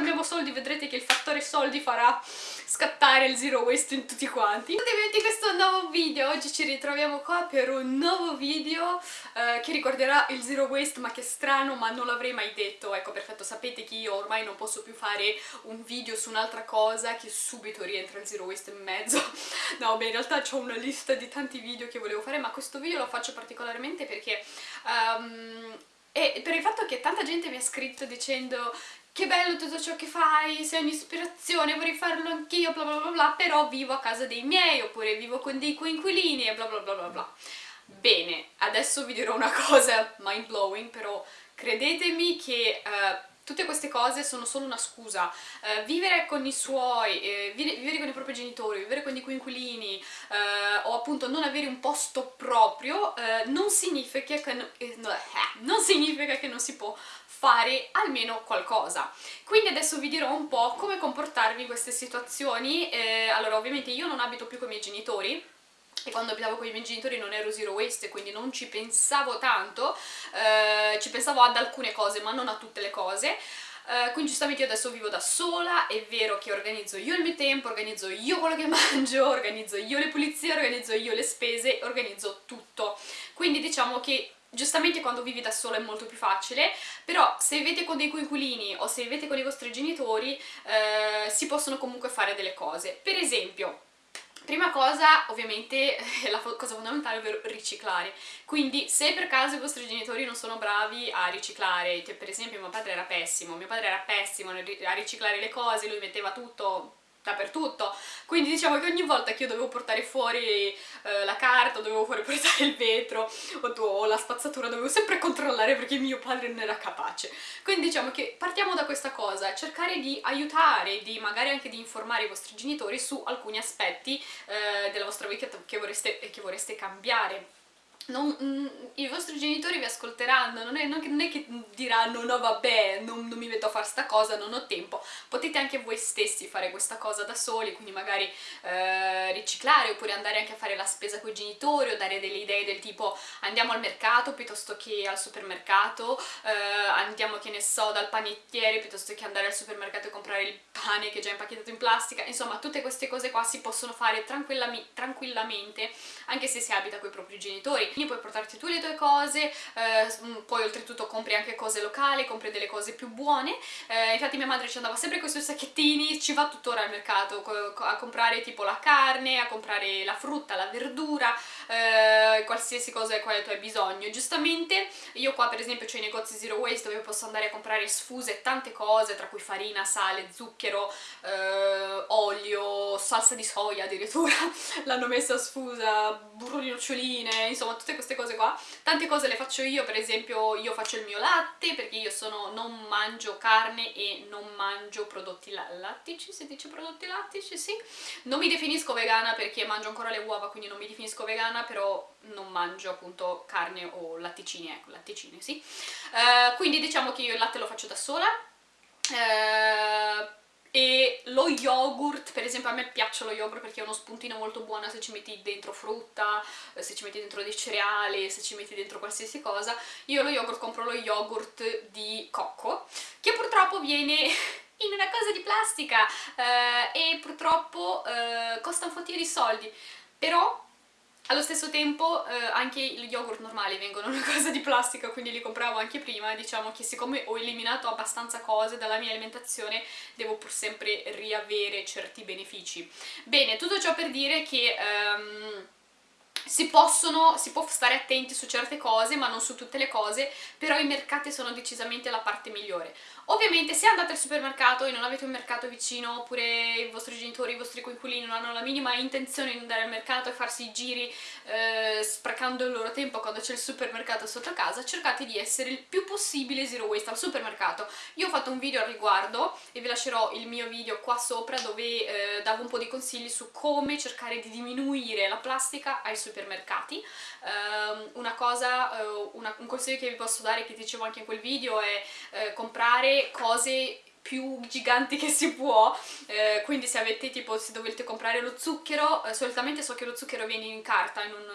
risparmiamo soldi vedrete che il fattore soldi farà scattare il zero waste in tutti quanti. Benvenuti questo è un nuovo video, oggi ci ritroviamo qua per un nuovo video eh, che riguarderà il zero waste ma che strano ma non l'avrei mai detto, ecco perfetto sapete che io ormai non posso più fare un video su un'altra cosa che subito rientra il zero waste in mezzo no beh in realtà ho una lista di tanti video che volevo fare ma questo video lo faccio particolarmente perché um, e per il fatto che tanta gente mi ha scritto dicendo che bello tutto ciò che fai, sei un'ispirazione, vorrei farlo anch'io, bla bla bla bla, però vivo a casa dei miei, oppure vivo con dei coinquilini bla bla bla bla bla. Bene, adesso vi dirò una cosa mind blowing, però credetemi che uh, tutte queste cose sono solo una scusa. Uh, vivere con i suoi, eh, vivere con i propri genitori, vivere con i coinquilini uh, o appunto non avere un posto proprio uh, non, significa che no, eh, non significa che non si può fare almeno qualcosa. Quindi adesso vi dirò un po' come comportarvi in queste situazioni. Eh, allora ovviamente io non abito più con i miei genitori, e quando abitavo con i miei genitori non ero zero waste quindi non ci pensavo tanto, eh, ci pensavo ad alcune cose ma non a tutte le cose, Uh, quindi giustamente io adesso vivo da sola, è vero che organizzo io il mio tempo, organizzo io quello che mangio, organizzo io le pulizie, organizzo io le spese, organizzo tutto. Quindi diciamo che giustamente quando vivi da sola è molto più facile, però se vivete con dei coinquilini o se vivete con i vostri genitori uh, si possono comunque fare delle cose. Per esempio, Prima cosa, ovviamente, la cosa fondamentale, ovvero riciclare. Quindi, se per caso i vostri genitori non sono bravi a riciclare, che per esempio mio padre era pessimo, mio padre era pessimo a riciclare le cose, lui metteva tutto dappertutto. Quindi diciamo che ogni volta che io dovevo portare fuori eh, la carta, dovevo fuori portare il vetro o, o, la spazzatura, dovevo sempre controllare perché mio padre non era capace. Quindi diciamo che partiamo da questa cosa cercare di aiutare, di magari anche di informare i vostri genitori su alcuni aspetti eh, della vostra vita che vorreste, che vorreste cambiare non, mm, i vostri genitori vi ascolteranno, non è, non, non è che diranno no vabbè, non, non, mi metto a fare sta cosa, non ho tempo, potete anche voi stessi fare questa cosa da soli, quindi magari eh, riciclare oppure andare anche a fare la spesa con i genitori o dare delle idee del tipo andiamo al mercato piuttosto che al supermercato, eh, andiamo che ne so dal panettiere piuttosto che andare al supermercato e comprare il pane che è già impacchettato in plastica, insomma tutte queste cose qua si possono fare tranquillamente anche se si abita con i propri genitori quindi puoi portarti tu le tue cose, eh, mm, poi oltretutto compri anche cose locali, compri delle cose più buone, eh, infatti mia madre ci andava sempre con i suoi sacchettini, ci va tuttora al mercato a comprare tipo la carne, a comprare la frutta, la verdura, eh, qualsiasi cosa di quale tu hai bisogno. Giustamente io qua per esempio ho i negozi zero waste dove posso andare a comprare sfuse tante cose, tra cui farina, sale, zucchero, eh, olio, salsa di soia addirittura, l'hanno messa sfusa, burro di noccioline, insomma tutte queste cose qua. Tante cose le faccio io, per esempio io faccio il mio latte perché io sono, non mangio carne e non mangio prodotti lattici, si dice prodotti lattici, sì. Non mi definisco vegana perché mangio ancora le uova, quindi non mi definisco vegana, però non mangio appunto carne o latticini, ecco, latticini, sì. Uh, quindi diciamo che io il latte lo faccio da sola. Uh, e lo yogurt, per esempio a me piace lo yogurt perché è uno spuntino molto buono se ci metti dentro frutta, eh, se ci metti dentro dei cereali, se ci metti dentro qualsiasi cosa. Io lo yogurt compro lo yogurt di cocco, che purtroppo viene in una cosa di plastica eh, e purtroppo eh, costa un fottio di soldi, però allo stesso tempo eh, anche gli yogurt normali vengono una cosa di plastica, quindi li compravo anche prima, diciamo che siccome ho eliminato abbastanza cose dalla mia alimentazione devo pur sempre riavere certi benefici. Bene, tutto ciò per dire che... Um, si, possono, si può stare attenti su certe cose ma non su tutte le cose però i mercati sono decisamente la parte migliore Ovviamente se andate al supermercato e non avete un mercato vicino oppure i vostri genitori, i vostri coinquilini non hanno la minima intenzione di andare al mercato e farsi i giri eh, sprecando il loro tempo quando c'è il supermercato sotto casa, cercate di essere il più possibile zero waste al supermercato. Io ho fatto un video al riguardo e vi lascerò il mio video qua sopra dove eh, davo un po' di consigli su come cercare di diminuire la plastica ai supermercati. Eh, una cosa, eh, un consiglio che vi posso dare che dicevo anche in quel video è eh, comprare cose più giganti che si può. Eh, quindi se avete tipo se dovete comprare lo zucchero eh, solitamente so che lo zucchero viene in carta in un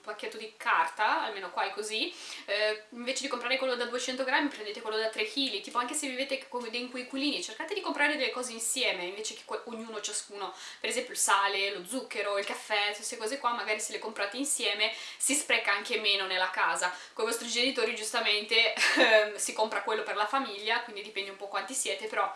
pacchetto di carta, almeno qua è così, eh, invece di comprare quello da 200 grammi prendete quello da 3 kg, tipo anche se vivete con dei coinquilini cercate di comprare delle cose insieme invece che ognuno, ciascuno, per esempio il sale, lo zucchero, il caffè, queste cose qua magari se le comprate insieme si spreca anche meno nella casa, con i vostri genitori giustamente eh, si compra quello per la famiglia, quindi dipende un po' quanti siete, però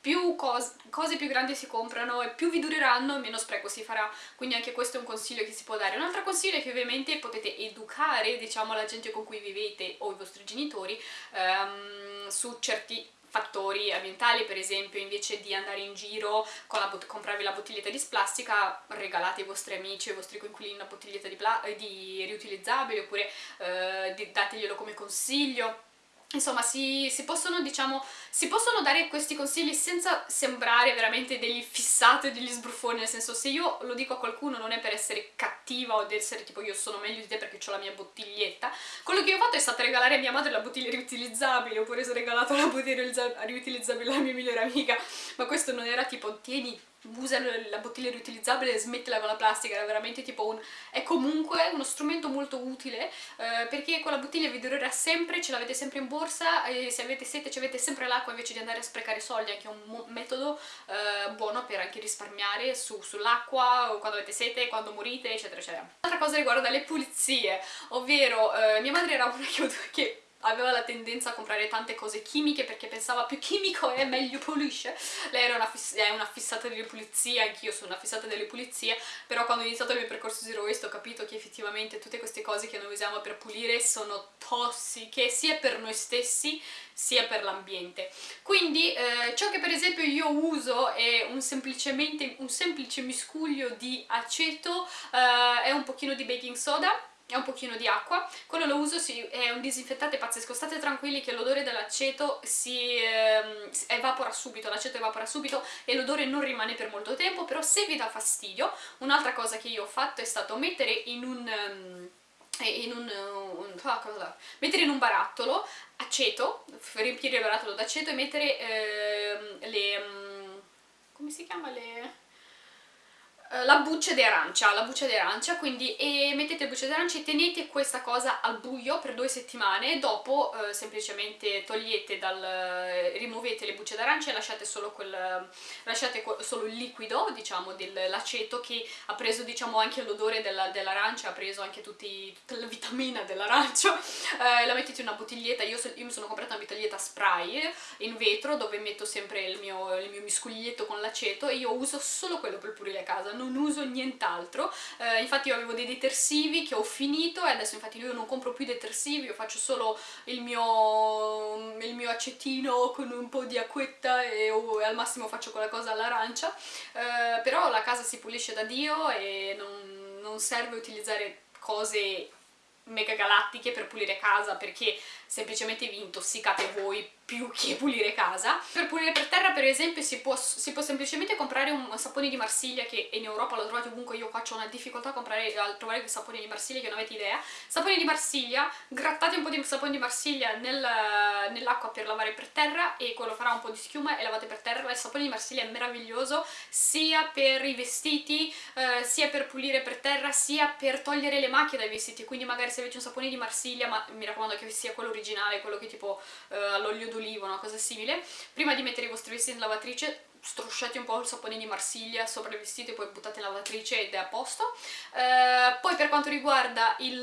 più cose, cose più grandi si comprano e più vi dureranno meno spreco si farà. Quindi anche questo è un consiglio che si può dare. Un altro consiglio è che ovviamente potete educare diciamo la gente con cui vivete o i vostri genitori um, su certi fattori ambientali, per esempio invece di andare in giro con la comprarvi la bottiglietta di plastica regalate ai vostri amici, ai vostri coinquilini una bottiglietta di, di riutilizzabile oppure eh, dateglielo come consiglio Insomma, si, si, possono, diciamo, si possono dare questi consigli senza sembrare veramente degli fissati degli sbruffoni, nel senso se io lo dico a qualcuno non è per essere cattiva o di essere tipo io sono meglio di te perché ho la mia bottiglietta, quello che io ho fatto è stato regalare a mia madre la bottiglia riutilizzabile, oppure ho regalato la bottiglia riutilizzabile alla mia migliore amica, ma questo non era tipo tieni usa la bottiglia riutilizzabile e smettila con la plastica, era veramente tipo un... è comunque uno strumento molto utile eh, perché con la bottiglia vi durerà sempre, ce l'avete sempre in borsa e se avete sete ci avete sempre l'acqua invece di andare a sprecare soldi, anche un metodo eh, buono per anche risparmiare su, sull'acqua, quando avete sete, quando morite, eccetera eccetera. Un'altra cosa riguarda le pulizie, ovvero eh, mia madre era una che, che aveva la tendenza a comprare tante cose chimiche perché pensava più chimico è meglio pulisce. Lei era una, è una fissata delle pulizie, anch'io sono una fissata delle pulizie però quando ho iniziato il mio percorso Zero Waste ho capito che effettivamente tutte queste cose che noi usiamo per pulire sono tossiche sia per noi stessi sia per l'ambiente. Quindi eh, ciò che per esempio io uso è un, semplicemente, un semplice miscuglio di aceto eh, e un pochino di baking soda e un pochino di acqua, quello lo uso, sì, è un disinfettante pazzesco, state tranquilli che l'odore dell'aceto si ehm, evapora subito, l'aceto evapora subito e l'odore non rimane per molto tempo, però se vi dà fastidio, un'altra cosa che io ho fatto è stato mettere in un... Um, in un, un ah, mettere in un barattolo aceto, riempire il barattolo d'aceto e mettere ehm, le... Um, come si chiama le eh, la buccia di arancia, la buccia di arancia, quindi e mettete buccia di arancia e tenete questa cosa al buio per due settimane dopo eh, semplicemente togliete dal, eh, rimuovete le bucce d'arancia e lasciate solo quel, lasciate solo il liquido, diciamo, dell'aceto che ha preso, diciamo, anche l'odore dell'arancia, dell ha preso anche tutti, tutta la vitamina dell'arancia, eh, la mettete in una bottiglietta, io, io, mi sono comprata una bottiglietta spray in vetro dove metto sempre il mio, il mio miscuglietto con l'aceto e io uso solo quello per pulire casa, non uso nient'altro. Eh, infatti io avevo dei detersivi che ho finito e adesso infatti io non compro più detersivi io faccio solo il mio, il mio acetino con un po' di acquetta e, oh, e al massimo faccio quella cosa all'arancia. Eh, però la casa si pulisce da Dio e non, non serve utilizzare cose mega galattiche per pulire casa perché semplicemente vi intossicate voi più che pulire casa. Per pulire per terra per esempio si può, si può semplicemente comprare un sapone di Marsiglia che in Europa lo trovate ovunque, io qua ho una difficoltà a, comprare, a trovare il sapone di Marsiglia che non avete idea. Sapone di Marsiglia, grattate un po' di sapone di Marsiglia nel, nell'acqua per lavare per terra e quello farà un po' di schiuma e lavate per terra. Il sapone di Marsiglia è meraviglioso sia per i vestiti, eh, sia per pulire per terra, sia per togliere le macchie dai vestiti, quindi magari se avete un sapone di Marsiglia, ma mi raccomando che sia quello originale, quello che tipo eh, all'olio d'oliva, una cosa simile, prima di mettere i vostri vestiti in lavatrice strusciate un po' il sapone di Marsiglia sopra i vestiti e poi buttate in lavatrice ed è a posto. Eh, poi per quanto riguarda il,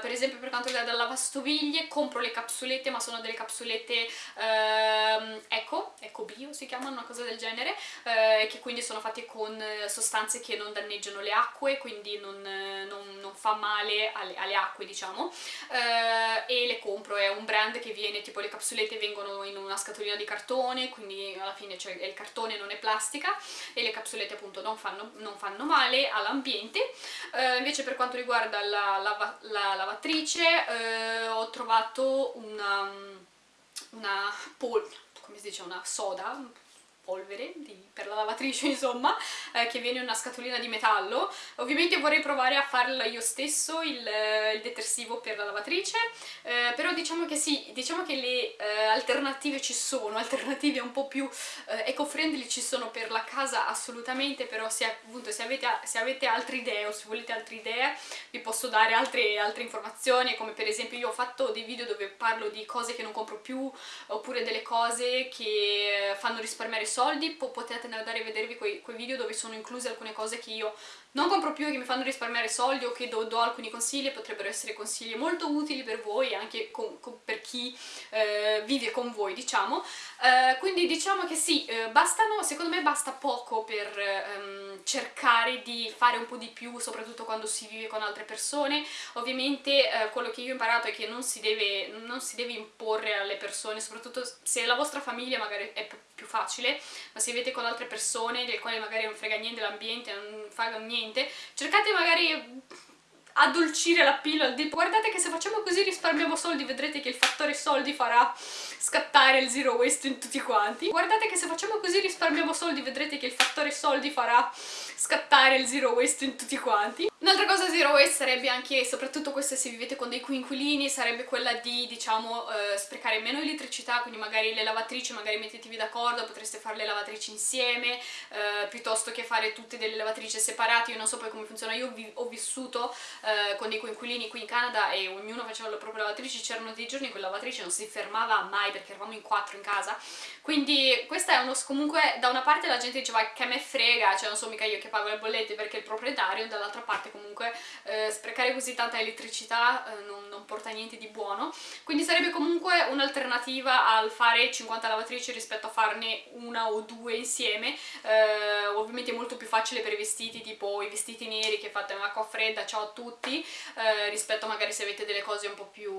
per esempio per quanto riguarda la lavastoviglie, compro le capsulette, ma sono delle capsulette eh, eco, eco bio si chiamano, una cosa del genere, eh, che quindi sono fatte con sostanze che non danneggiano le acque, quindi non, non, non fa male alle, alle acque diciamo, eh, e le compro, è un brand che viene, tipo le capsulette vengono in una scatolina di cartone, quindi alla fine c'è il cartone cartone, non è plastica e le capsulette appunto non fanno, non fanno male all'ambiente. Eh, invece per quanto riguarda la, la, la lavatrice eh, ho trovato una, una pol come si dice, una soda, polvere di, per la lavatrice insomma eh, che viene una scatolina di metallo. Ovviamente vorrei provare a farlo io stesso il, il detersivo per la lavatrice. Eh, però diciamo che sì, diciamo che le eh, alternative ci sono alternative un po' più eh, eco-friendly ci sono per la casa assolutamente però se, appunto, se, avete, se avete altre idee o se volete altre idee vi posso dare altre, altre informazioni come per esempio io ho fatto dei video dove parlo di cose che non compro più oppure delle cose che fanno risparmiare soldi, potete andare a vedervi quei, quei video dove sono incluse alcune cose che io non compro più che mi fanno risparmiare soldi o che do, do alcuni consigli, potrebbero essere consigli molto utili per voi anche con, con, per chi eh, vive con voi, diciamo. Eh, quindi diciamo che sì, eh, bastano, secondo me basta poco per ehm, cercare di fare un po' di più, soprattutto quando si vive con altre persone. Ovviamente eh, quello che io ho imparato è che non si, deve, non si deve imporre alle persone, soprattutto se la vostra famiglia magari è più facile, ma se vivete con altre persone del quale magari non frega niente l'ambiente, non fa niente, cercate magari addolcire la pillola, guardate che se facciamo così risparmiamo soldi, vedrete che il fattore soldi farà scattare il zero waste in tutti quanti. Guardate che se facciamo così risparmiamo soldi, vedrete che il fattore soldi farà scattare il zero waste in tutti quanti. Un'altra cosa zero waste sarebbe anche, soprattutto questa se vivete con dei coinquilini, sarebbe quella di, diciamo, eh, sprecare meno elettricità, quindi magari le lavatrici, magari mettetevi d'accordo, potreste fare le lavatrici insieme, eh, piuttosto che fare tutte delle lavatrici separate, io non so poi come funziona, io vi ho vissuto eh, con dei coinquilini qui in Canada e ognuno faceva la propria lavatrice, c'erano dei giorni in cui la lavatrice non si fermava mai perché eravamo in quattro in casa, quindi questa è uno, comunque da una parte la gente diceva che me frega, cioè non so mica io che pago le bollette perché il proprietario, dall'altra parte comunque eh, sprecare così tanta elettricità eh, non, non, porta niente di buono, quindi sarebbe comunque un'alternativa al fare 50 lavatrici rispetto a farne una o due insieme, eh, ovviamente è molto più facile per i vestiti, tipo i vestiti neri che fate in acqua fredda, ciao a tutti, eh, rispetto magari se avete delle cose un po' più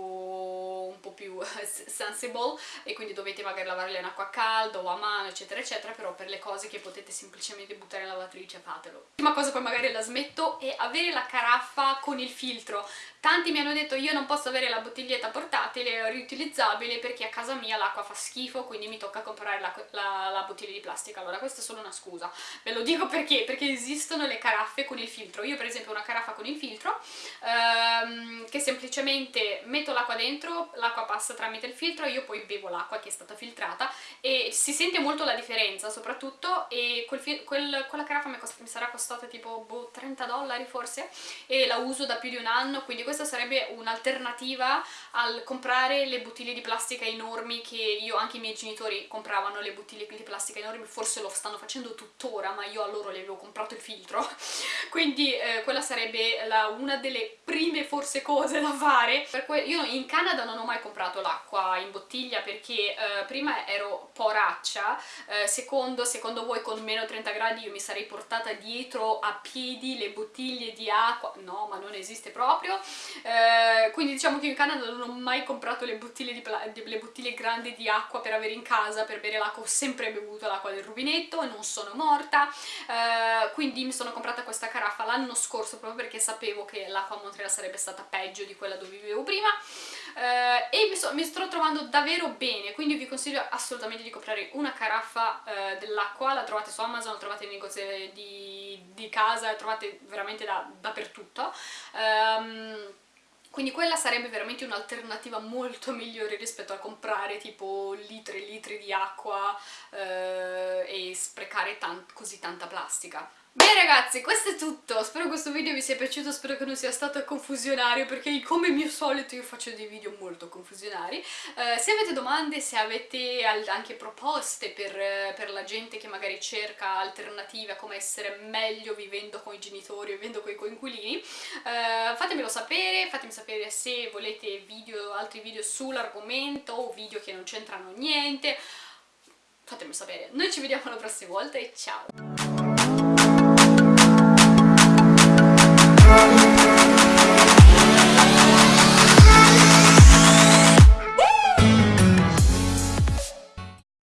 un po' più sensible e quindi dovete magari lavarle in acqua calda o a mano eccetera eccetera però per le cose che potete semplicemente buttare in lavatrice fatelo l'ultima cosa poi magari la smetto è avere la caraffa con il filtro Tanti mi hanno detto io non posso avere la bottiglietta portatile riutilizzabile perché a casa mia l'acqua fa schifo quindi mi tocca comprare la, la, la, bottiglia di plastica. Allora questa è solo una scusa, ve lo dico perché? Perché esistono le caraffe con il filtro. Io per esempio ho una caraffa con il filtro ehm, che semplicemente metto l'acqua dentro, l'acqua passa tramite il filtro, io poi bevo l'acqua che è stata filtrata e si sente molto la differenza soprattutto e quel, quel, quella caraffa mi, mi sarà costata tipo boh, 30 dollari forse e la uso da più di un anno quindi questa sarebbe un'alternativa al comprare le bottiglie di plastica enormi che io, anche i miei genitori compravano le bottiglie di plastica enormi, forse lo stanno facendo tuttora, ma io a loro le avevo comprato il filtro, quindi eh, quella sarebbe la, una delle prime forse cose da fare. io in Canada non ho mai comprato l'acqua in bottiglia perché eh, prima ero poraccia, eh, secondo, secondo voi con meno 30 gradi io mi sarei portata dietro a piedi le bottiglie di acqua, no ma non esiste proprio, eh, quindi diciamo che in Canada non ho mai comprato le bottiglie, di le bottiglie grandi di acqua per avere in casa, per bere l'acqua, ho sempre bevuto l'acqua del rubinetto e non sono morta, eh, quindi mi sono comprata questa caraffa l'anno scorso proprio perché sapevo che l'acqua a Montreal sarebbe stata peggio di quella dove vivevo prima e mi, so, mi, sto trovando davvero bene, quindi vi consiglio assolutamente di comprare una caraffa eh, dell'acqua, la trovate su Amazon, la trovate nei negozi di, di casa, la trovate veramente da, dappertutto. Um, quindi quella sarebbe veramente un'alternativa molto migliore rispetto a comprare tipo litri e litri di acqua eh, e sprecare tan così tanta plastica. Bene ragazzi, questo è tutto, spero questo video vi sia piaciuto, spero che non sia stato confusionario perché come mio solito io faccio dei video molto confusionari. Eh, se avete domande, se avete anche proposte per, per, la gente che magari cerca alternative a come essere meglio vivendo con i genitori o vivendo con i coinquilini, eh, fatemelo sapere, fatemi sapere se volete video, altri video sull'argomento o video che non c'entrano niente, fatemi sapere. Noi ci vediamo la prossima volta e ciao!